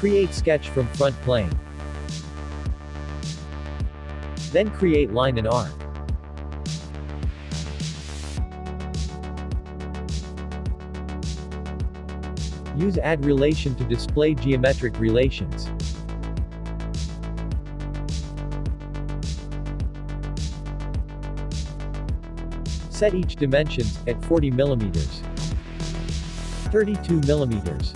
Create sketch from front plane. Then create line and arc. Use add relation to display geometric relations. Set each dimensions at 40 millimeters, 32 millimeters,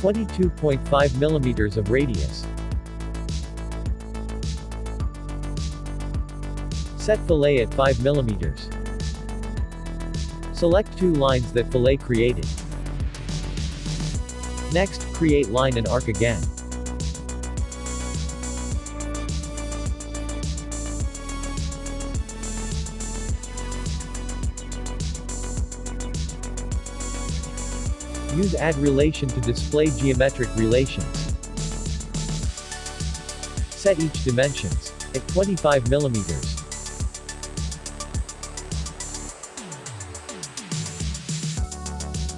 22.5 millimeters of radius. Set fillet at 5 millimeters. Select two lines that fillet created. Next, create line and arc again. Use add relation to display geometric relations. Set each dimensions at 25 millimeters.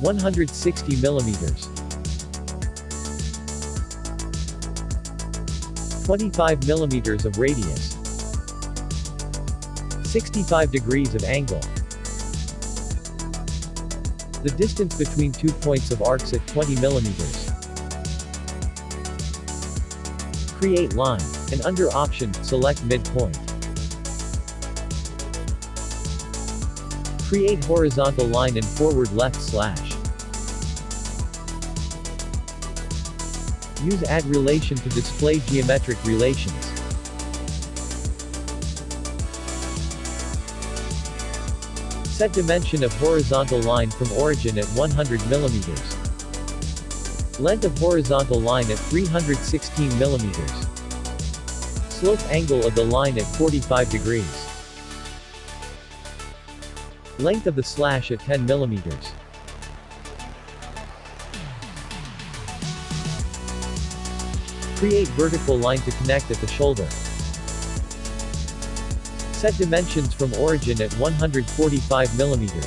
One hundred sixty millimeters. Twenty-five millimeters of radius. Sixty-five degrees of angle. The distance between two points of arcs at 20 millimeters. Create line, and under option, select midpoint. Create horizontal line and forward left slash. Use add relation to display geometric relations. Set dimension of horizontal line from origin at 100 millimeters. Length of horizontal line at 316 millimeters. Slope angle of the line at 45 degrees. Length of the slash at 10 millimeters. Create vertical line to connect at the shoulder. Set dimensions from origin at 145 millimeters.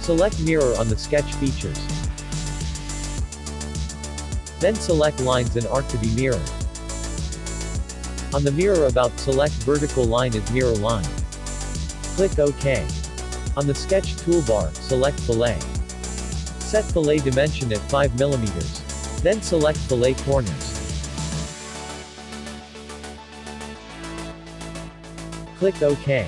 Select mirror on the sketch features. Then select lines and arc to be mirrored. On the mirror about select vertical line as mirror line. Click OK. On the sketch toolbar, select fillet. Set fillet dimension at 5 millimeters. Then select fillet corners. Click OK.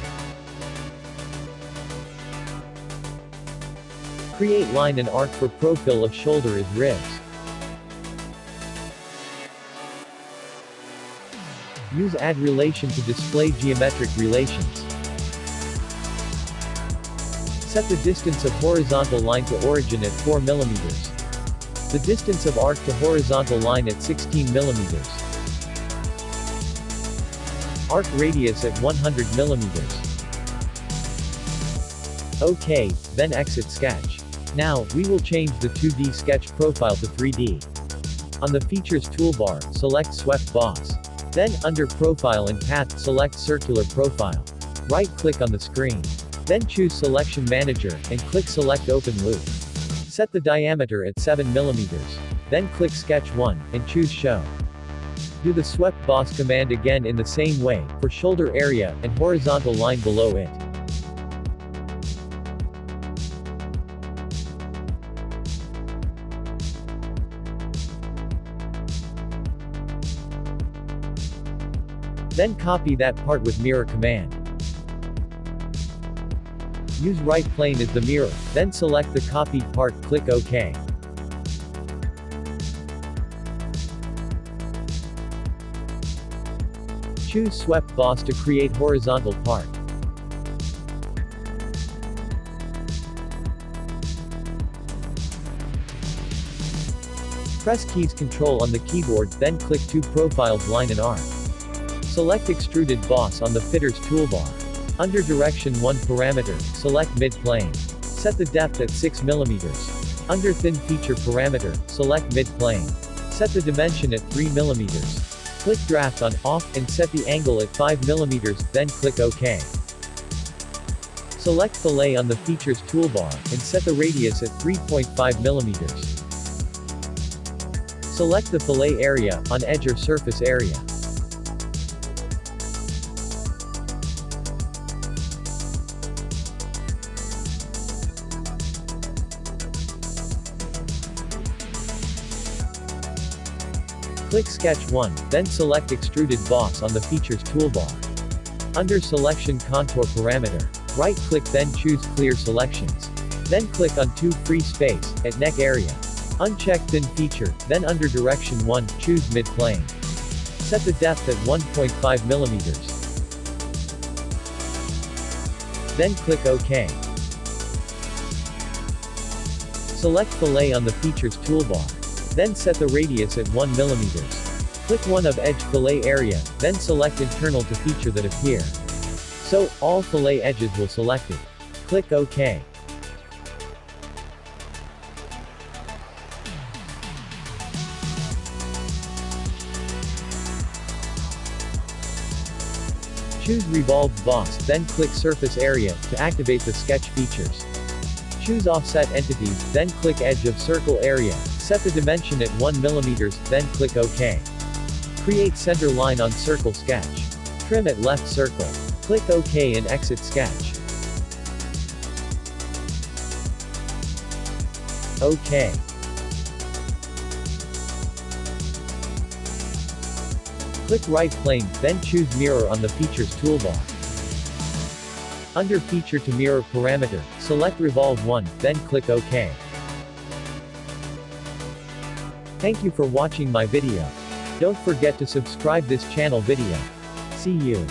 Create line and arc for profile of shoulder is ribs. Use add relation to display geometric relations. Set the distance of horizontal line to origin at 4 mm. The distance of arc to horizontal line at 16 mm. Arc radius at 100 millimeters. OK, then exit sketch. Now, we will change the 2D sketch profile to 3D. On the Features toolbar, select Swept Boss. Then, under Profile and Path, select Circular Profile. Right-click on the screen. Then choose Selection Manager, and click Select Open Loop. Set the diameter at 7 millimeters. Then click Sketch 1, and choose Show. Do the swept boss command again in the same way, for shoulder area, and horizontal line below it. Then copy that part with mirror command. Use right plane as the mirror, then select the copied part, click OK. Choose Swept Boss to create horizontal part. Press keys Control on the keyboard, then click two profiles line and arc. Select Extruded Boss on the Features toolbar. Under Direction 1 parameter, select Mid-Plane. Set the depth at 6 mm. Under Thin Feature parameter, select Mid-Plane. Set the dimension at 3 mm. Click Draft on Off and set the angle at 5 mm, then click OK. Select fillet on the features toolbar, and set the radius at 3.5 millimeters. Select the fillet area, on edge or surface area. Click Sketch 1, then select Extruded Boss on the Features toolbar. Under Selection Contour Parameter, right-click then choose Clear Selections. Then click on 2 Free Space, at Neck Area. Uncheck Thin Feature, then under Direction 1, choose Mid-Plane. Set the depth at 1.5 millimeters. Then click OK. Select Fillet on the Features toolbar. Then set the radius at 1 mm. Click one of edge fillet area, then select internal to feature that appear. So, all fillet edges will selected. Click OK. Choose Revolved Boss, then click Surface Area, to activate the sketch features. Choose Offset Entities, then click Edge of Circle Area, Set the dimension at 1 mm, then click OK. Create center line on circle sketch. Trim at left circle. Click OK and exit sketch. OK. Click right plane, then choose mirror on the features toolbar. Under feature to mirror parameter, select revolve 1, then click OK. Thank you for watching my video. Don't forget to subscribe this channel video. See you.